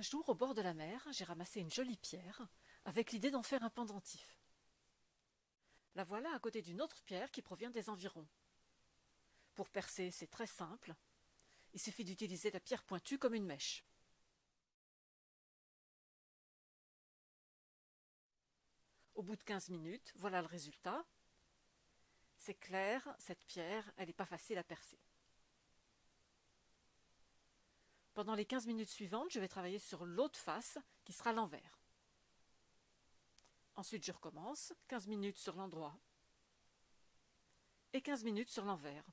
Un jour, au bord de la mer, j'ai ramassé une jolie pierre, avec l'idée d'en faire un pendentif. La voilà à côté d'une autre pierre qui provient des environs. Pour percer, c'est très simple. Il suffit d'utiliser la pierre pointue comme une mèche. Au bout de 15 minutes, voilà le résultat. C'est clair, cette pierre, elle n'est pas facile à percer. Pendant les 15 minutes suivantes, je vais travailler sur l'autre face, qui sera l'envers. Ensuite, je recommence, 15 minutes sur l'endroit et 15 minutes sur l'envers.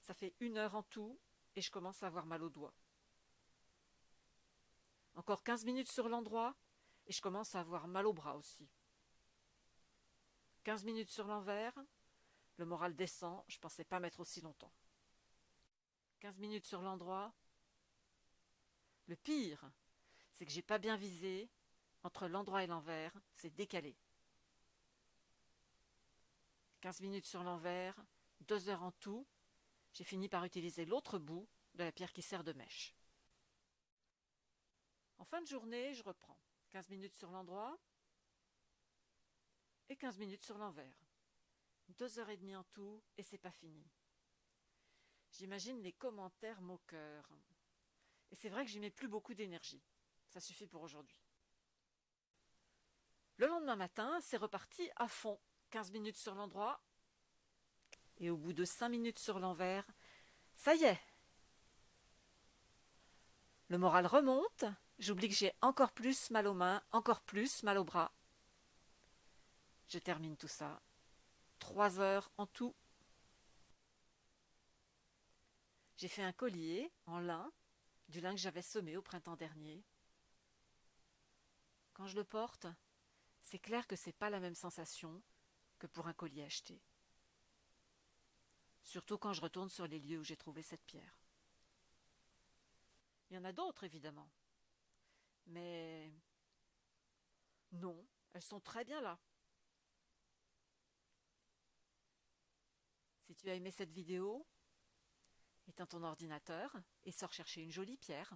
Ça fait une heure en tout et je commence à avoir mal aux doigts. Encore 15 minutes sur l'endroit et je commence à avoir mal au bras aussi. 15 minutes sur l'envers, le moral descend, je pensais pas mettre aussi longtemps. 15 minutes sur l'endroit. Le pire, c'est que j'ai pas bien visé, entre l'endroit et l'envers, c'est décalé. 15 minutes sur l'envers, 2 heures en tout, j'ai fini par utiliser l'autre bout de la pierre qui sert de mèche. En fin de journée, je reprends 15 minutes sur l'endroit et 15 minutes sur l'envers. Deux heures et demie en tout et c'est pas fini. J'imagine les commentaires moqueurs. Et c'est vrai que j'y mets plus beaucoup d'énergie. Ça suffit pour aujourd'hui. Le lendemain matin, c'est reparti à fond. 15 minutes sur l'endroit. Et au bout de 5 minutes sur l'envers, ça y est. Le moral remonte. J'oublie que j'ai encore plus mal aux mains, encore plus mal aux bras. Je termine tout ça. Trois heures en tout. J'ai fait un collier en lin, du lin que j'avais semé au printemps dernier. Quand je le porte, c'est clair que c'est pas la même sensation que pour un collier acheté. Surtout quand je retourne sur les lieux où j'ai trouvé cette pierre. Il y en a d'autres, évidemment. Mais non, elles sont très bien là. Si tu as aimé cette vidéo, éteins ton ordinateur et sors chercher une jolie pierre.